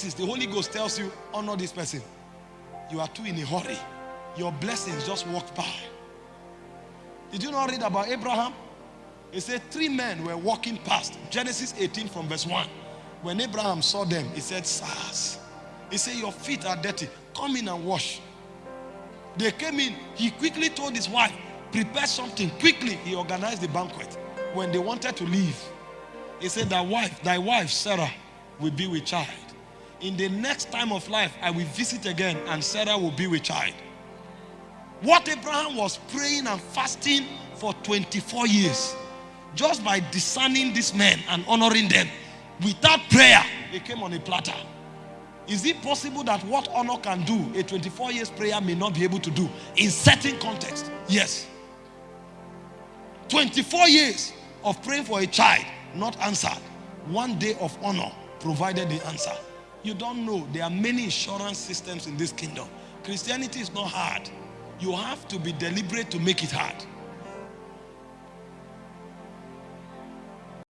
the Holy Ghost tells you, honor this person. You are too in a hurry. Your blessings just walked by. Did you not read about Abraham? He said three men were walking past. Genesis 18 from verse 1. When Abraham saw them, he said, Sirs. He said, Your feet are dirty. Come in and wash. They came in. He quickly told his wife, Prepare something. Quickly, he organized the banquet. When they wanted to leave, he said, Thy wife, thy wife, Sarah, will be with child. In the next time of life, I will visit again, and Sarah will be with child. What Abraham was praying and fasting for 24 years, just by discerning these men and honoring them, without prayer, they came on a platter. Is it possible that what honor can do, a 24 years prayer may not be able to do in certain context? Yes. 24 years of praying for a child, not answered. One day of honor provided the answer. You don't know, there are many insurance systems in this kingdom. Christianity is not hard. You have to be deliberate to make it hard.